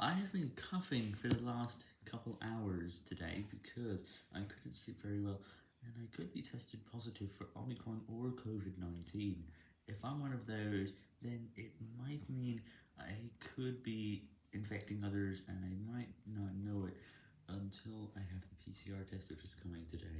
I have been coughing for the last couple hours today because I couldn't sleep very well and I could be tested positive for Omicron or COVID-19. If I'm one of those, then it might mean I could be infecting others and I might not know it until I have the PCR test which is coming today.